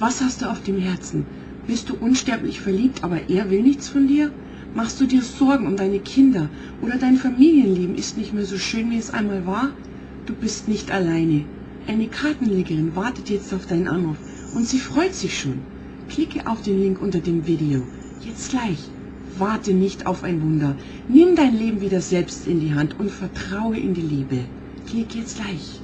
Was hast du auf dem Herzen? Bist du unsterblich verliebt, aber er will nichts von dir? Machst du dir Sorgen um deine Kinder oder dein Familienleben ist nicht mehr so schön, wie es einmal war? Du bist nicht alleine. Eine Kartenlegerin wartet jetzt auf deinen Anruf und sie freut sich schon. Klicke auf den Link unter dem Video. Jetzt gleich. Warte nicht auf ein Wunder. Nimm dein Leben wieder selbst in die Hand und vertraue in die Liebe. Klick jetzt gleich.